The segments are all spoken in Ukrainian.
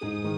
Thank you.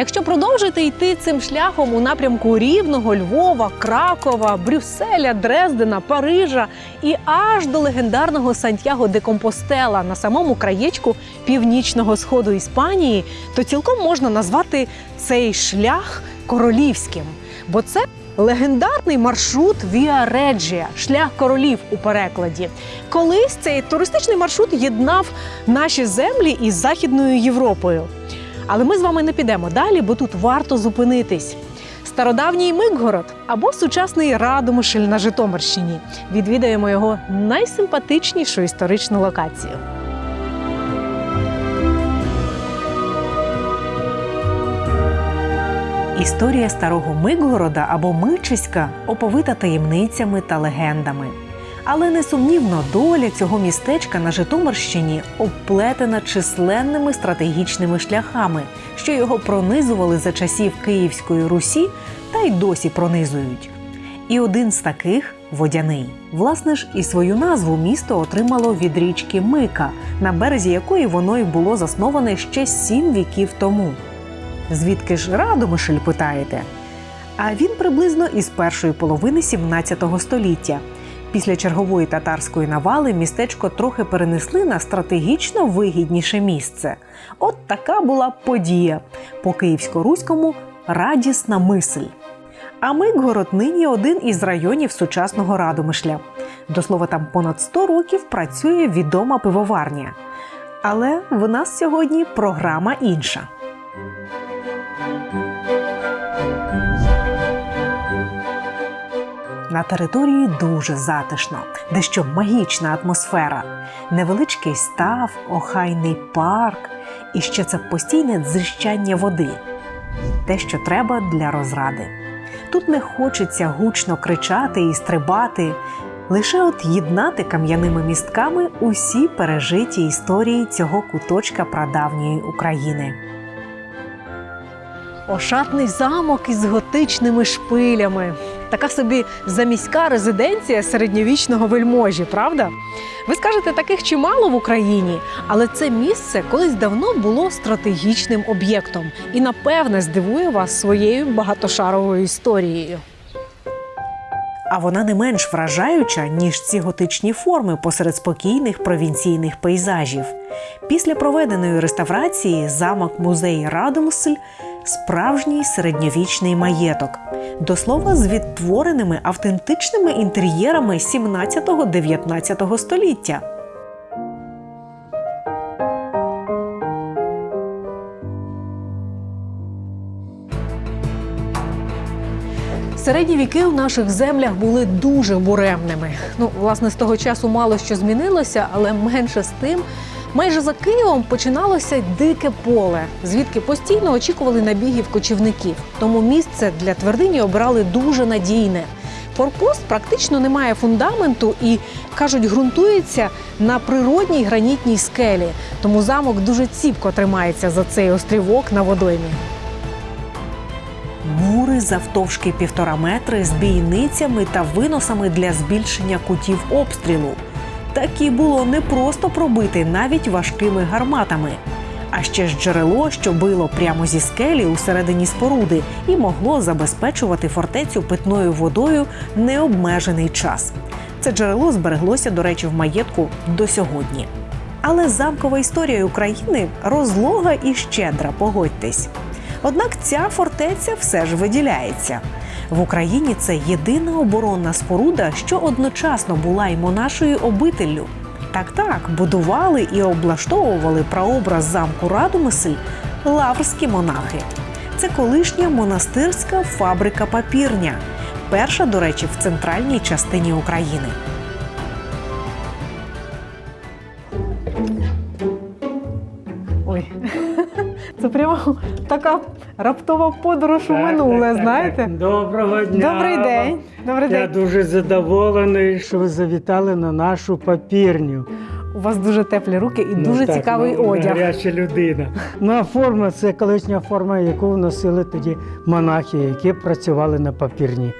Якщо продовжити йти цим шляхом у напрямку Рівного, Львова, Кракова, Брюсселя, Дрездена, Парижа і аж до легендарного Сантьяго де Компостела на самому краєчку північного сходу Іспанії, то цілком можна назвати цей шлях королівським, бо це легендарний маршрут Віа Реджія, шлях королів у перекладі. Колись цей туристичний маршрут єднав наші землі із Західною Європою. Але ми з вами не підемо далі, бо тут варто зупинитись. Стародавній Микгород або сучасний Радомишль на Житомирщині. Відвідаємо його найсимпатичнішу історичну локацію. Історія старого Микгорода або Мичиська оповита таємницями та легендами. Але несумнівно доля цього містечка на Житомирщині обплетена численними стратегічними шляхами, що його пронизували за часів Київської Русі та й досі пронизують. І один з таких водяний. Власне ж, і свою назву місто отримало від річки Мика, на березі якої воно й було засноване ще сім віків тому. Звідки ж Радомишль, питаєте? А він приблизно із першої половини 17 століття. Після чергової татарської навали містечко трохи перенесли на стратегічно вигідніше місце. От така була подія по київсько-руському радісна мисль. А Микгород нині один із районів сучасного Радомишля. До слова, там понад 100 років працює відома пивоварня. Але в нас сьогодні програма інша. На території дуже затишно, дещо магічна атмосфера, невеличкий став, охайний парк і ще це постійне дзищання води. Те, що треба для розради. Тут не хочеться гучно кричати і стрибати, лише от єднати кам'яними містками усі пережиті історії цього куточка прадавньої України. Ошатний замок із готичними шпилями. Така собі заміська резиденція середньовічного вельможі, правда? Ви скажете, таких чимало в Україні, але це місце колись давно було стратегічним об'єктом і, напевне, здивує вас своєю багатошаровою історією. А вона не менш вражаюча, ніж ці готичні форми посеред спокійних провінційних пейзажів. Після проведеної реставрації замок музей Радомсль справжній середньовічний маєток. До слова, з відтвореними автентичними інтер'єрами 17-19 століття. Середні віки у наших землях були дуже буремними. Ну, власне, з того часу мало що змінилося, але менше з тим. Майже за Києвом починалося дике поле, звідки постійно очікували набігів кочівників. Тому місце для твердині обрали дуже надійне. Форпост практично не має фундаменту і кажуть, ґрунтується на природній гранітній скелі. Тому замок дуже ціпко тримається за цей острівок на водоймі. Мури завтовшки півтора метри з бійницями та виносами для збільшення кутів обстрілу. Такі було не просто пробити навіть важкими гарматами. А ще ж джерело, що било прямо зі скелі у середині споруди, і могло забезпечувати фортецю питною водою необмежений час. Це джерело збереглося, до речі, в маєтку до сьогодні. Але замкова історія України розлога і щедра, погодьтесь. Однак ця фортеця все ж виділяється. В Україні це єдина оборонна споруда, що одночасно була й монашою обителлю. Так, так, будували і облаштовували прообраз замку Радумисль лаврські монахи. Це колишня монастирська фабрика папірня, перша, до речі, в центральній частині України. Це прямо така раптова подорож у минуле, знаєте? Доброго дня. Добрий день. Добрий Я день. дуже задоволений, що ви завітали на нашу папірню. У вас дуже теплі руки і Ну, дуже так, цікавий ну, одяг. Гаряча людина. Ну, а форма це колишня форма, яку носили тоді монахи, які працювали на папірні.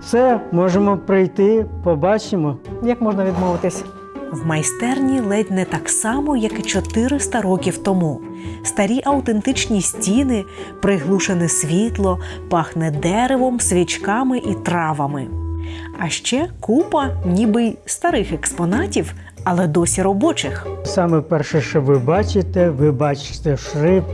Все, можемо прийти, побачимо. Як можна відмовитись? В майстерні ледь не так само, як і 400 років тому. Старі автентичні стіни, приглушене світло, пахне деревом, свічками і травами. А ще купа ніби старих експонатів, але досі робочих. Саме перше, що ви бачите, ви бачите шрифт,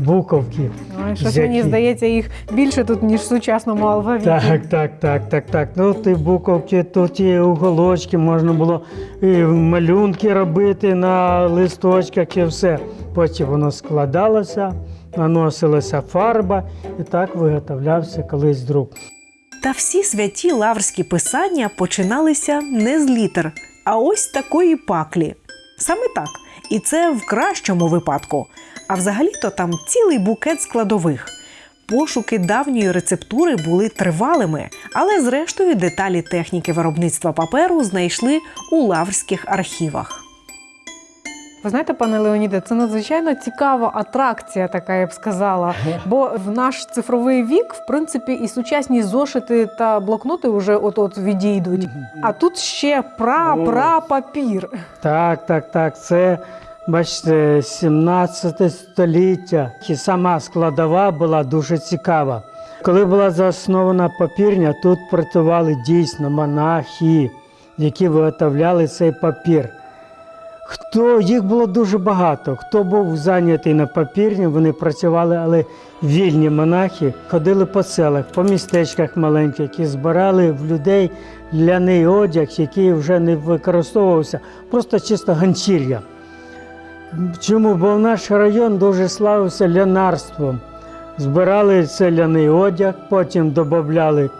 буковки. Ой, щось Які? мені здається, їх більше тут, ніж в сучасному алфавіті. Так, так, так, так, так. Ну, ті буковки, тут і уголочки, можна було і малюнки робити на листочках і все. Потім воно складалося, наносилася фарба і так виготовлявся колись друк. Та всі святі лаврські писання починалися не з літер, а ось такої паклі. Саме так. І це в кращому випадку. А взагалі-то там цілий букет складових. Пошуки давньої рецептури були тривалими, але зрештою деталі техніки виробництва паперу знайшли у лаврських архівах. Ви знаєте, пане Леоніде, це надзвичайно цікава атракція, така я б сказала. Бо в наш цифровий вік, в принципі, і сучасні зошити та блокноти вже от-от відійдуть. А тут ще пра-пра-папір. Так, так, так. Це, бачите, 17 століття. І сама складова була дуже цікава. Коли була заснована папірня, тут працювали дійсно монахи, які виготовляли цей папір. Хто їх було дуже багато. Хто був зайнятий на папірні, вони працювали, але вільні монахи ходили по селах, по містечках маленьких і збирали в людей ляний одяг, який вже не використовувався, просто чисто ганчір'я. Чому? Бо наш район дуже славився лянарством. Збирали цей ляний одяг, потім додавали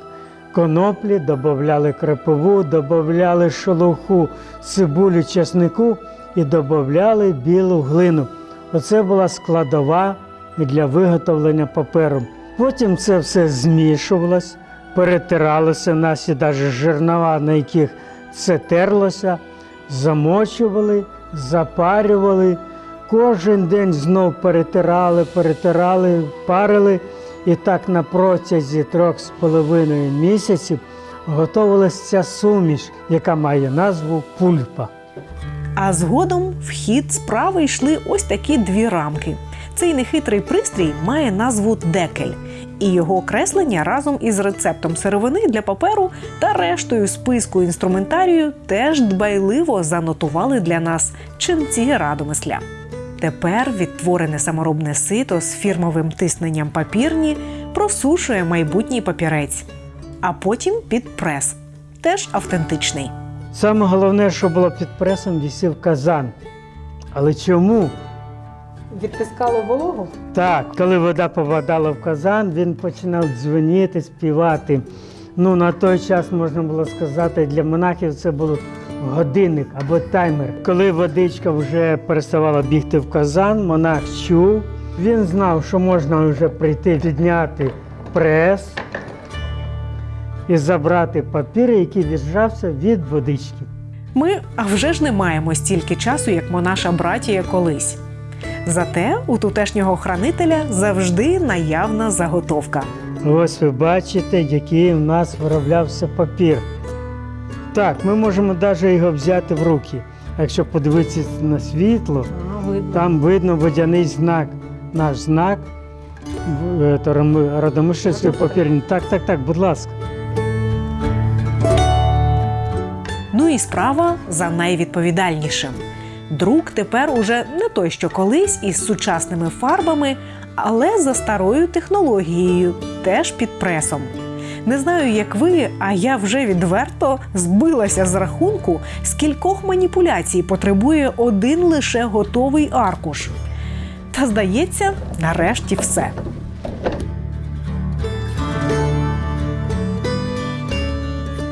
коноплі, додавали крепову, додавали шелуху, цибулю, чеснику і додавали білу глину. Оце була складова для виготовлення паперу. Потім це все змішувалось, перетиралося, наші навіть жернова, на яких це терлося, замочували, запарювали. Кожен день знов перетирали, перетирали, парили. І так на протязі трьох з половиною місяців готувалася ця суміш, яка має назву пульпа. А згодом в хід справи йшли ось такі дві рамки. Цей нехитрий пристрій має назву декель, і його креслення разом із рецептом сировини для паперу та рештою списку інструментарію теж дбайливо занотували для нас ченці радомисля. Тепер відтворене саморобне сито з фірмовим тисненням папірні просушує майбутній папірець, а потім під прес, теж автентичний. Саме головне, що було під пресом, вісів казан. Але чому? Відтискало вологу? Так, коли вода попадала в казан, він починав дзвеніти, співати. Ну, на той час можна було сказати, для монахів це був годинник або таймер. Коли водичка вже переставала бігти в казан, монах чув. Він знав, що можна вже прийти підняти прес і забрати папір, який віджався від водички. Ми а вже ж не маємо стільки часу, як монаша братія колись. Зате у тутешнього хранителя завжди наявна заготовка. Ось ви бачите, який у нас вироблявся папір. Так, ми можемо навіть його взяти в руки. Якщо подивитися на світло, там видно водяний знак. Наш знак е, то Ром- папірні. Так, так, так, будь ласка. Ну і справа за найвідповідальнішим. Друк тепер уже не той, що колись із сучасними фарбами, але за старою технологією, теж під пресом. Не знаю, як ви, а я вже відверто збилася з рахунку, скількох маніпуляцій потребує один лише готовий аркуш. Та здається, нарешті все.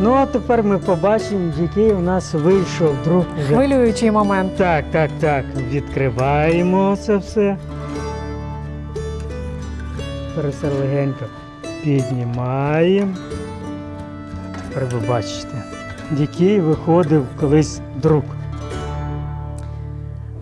Ну а тепер ми побачимо, який у нас вийшов друг. Вже. Хвилюючий момент. Так, так, так. Відкриваємо це все. Тепер все легенько піднімаємо. Тепер ви бачите, який виходив колись друк.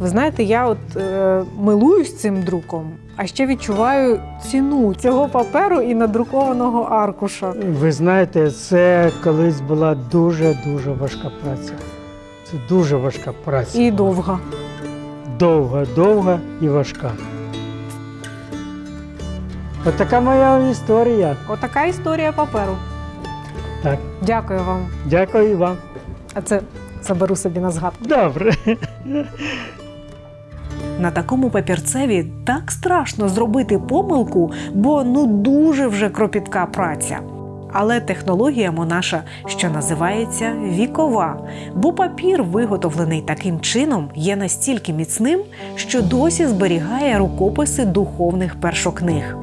Ви знаєте, я от е, милуюсь цим друком, а ще відчуваю ціну цього паперу і надрукованого аркуша. Ви знаєте, це колись була дуже-дуже важка праця. Це дуже важка праця. І довга. Довга, довга і важка. От така моя історія. Отака історія паперу. Так, Дякую вам. дякую вам. А це заберу собі на згадку. Добре. На такому папірцеві так страшно зробити помилку, бо ну дуже вже кропітка праця. Але технологія монаша, що називається вікова, бо папір, виготовлений таким чином, є настільки міцним, що досі зберігає рукописи духовних першокниг.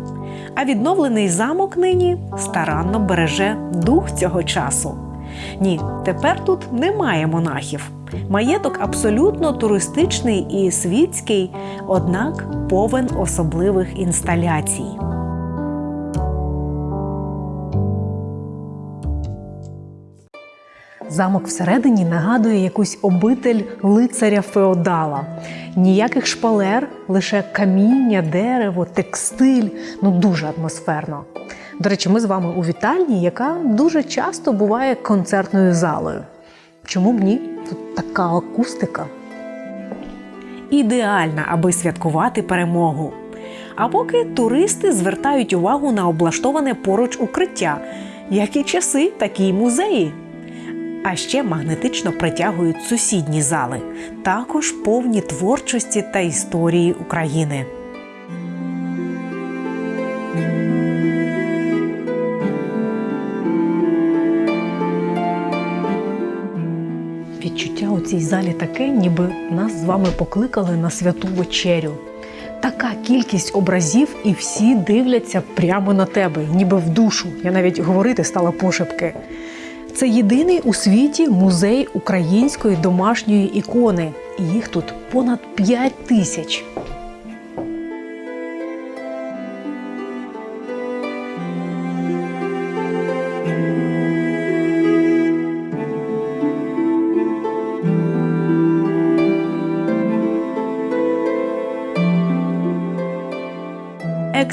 А відновлений замок нині старанно береже дух цього часу. Ні, тепер тут немає монахів. Маєток абсолютно туристичний і світський, однак повен особливих інсталяцій. Замок всередині нагадує якусь обитель лицаря феодала. Ніяких шпалер, лише каміння, дерево, текстиль ну дуже атмосферно. До речі, ми з вами у вітальні, яка дуже часто буває концертною залою. Чому б ні? Тут така акустика. Ідеальна, аби святкувати перемогу. А поки туристи звертають увагу на облаштоване поруч укриття, як і часи, такі й музеї. А ще магнетично притягують сусідні зали, також повні творчості та історії України. У цій залі таке, ніби нас з вами покликали на святу вечерю. Така кількість образів, і всі дивляться прямо на тебе, ніби в душу. Я навіть говорити стала пошепки. Це єдиний у світі музей української домашньої ікони. І їх тут понад 5 тисяч.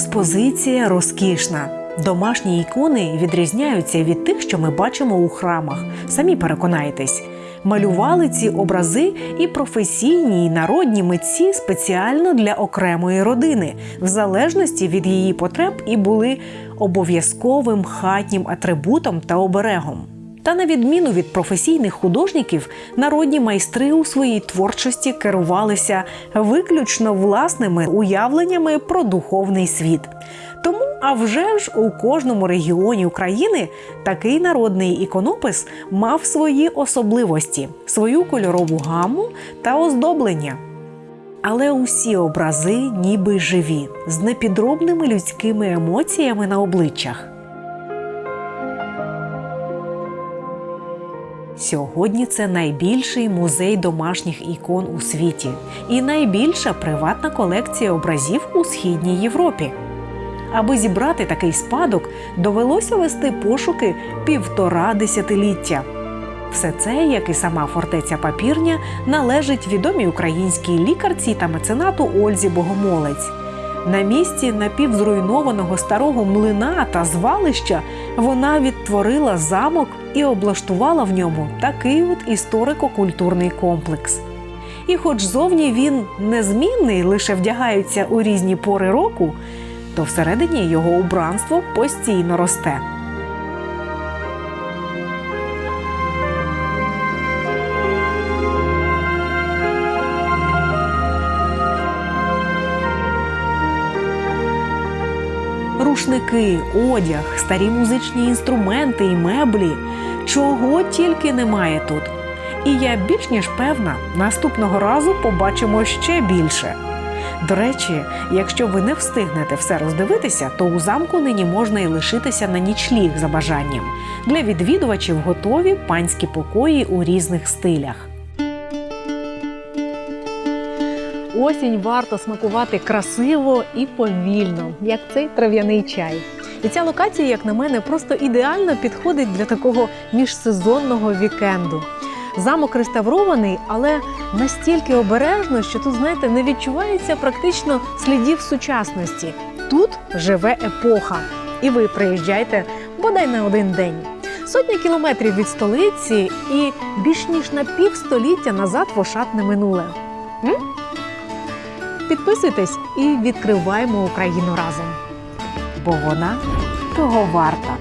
Експозиція розкішна. Домашні ікони відрізняються від тих, що ми бачимо у храмах. Самі переконайтесь. Малювали ці образи і професійні, і народні митці спеціально для окремої родини, в залежності від її потреб, і були обов'язковим хатнім атрибутом та оберегом. Та на відміну від професійних художників, народні майстри у своїй творчості керувалися виключно власними уявленнями про духовний світ. Тому, а вже ж у кожному регіоні України такий народний іконопис мав свої особливості, свою кольорову гаму та оздоблення. Але усі образи ніби живі, з непідробними людськими емоціями на обличчях. Сьогодні це найбільший музей домашніх ікон у світі і найбільша приватна колекція образів у східній Європі. Аби зібрати такий спадок, довелося вести пошуки півтора десятиліття. Все це, як і сама фортеця Папірня, належить відомій українській лікарці та меценату Ользі Богомолець. На місці напівзруйнованого старого млина та звалища вона відтворила замок і облаштувала в ньому такий от історико-культурний комплекс. І хоч зовні він незмінний, лише вдягається у різні пори року, то всередині його убранство постійно росте. Рушники, одяг, старі музичні інструменти і меблі. Чого тільки немає тут. І я більш ніж певна, наступного разу побачимо ще більше. До речі, якщо ви не встигнете все роздивитися, то у замку нині можна і лишитися на нічліг за бажанням. Для відвідувачів готові панські покої у різних стилях. Осінь варто смакувати красиво і повільно, як цей трав'яний чай. І ця локація, як на мене, просто ідеально підходить для такого міжсезонного вікенду. Замок реставрований, але настільки обережно, що тут, знаєте, не відчувається практично слідів сучасності. Тут живе епоха, і ви приїжджайте бодай на один день. Сотня кілометрів від столиці і більш ніж на півстоліття назад в ошатне минуле. М? Підписуйтесь і відкриваємо Україну разом. Бо вона того варта.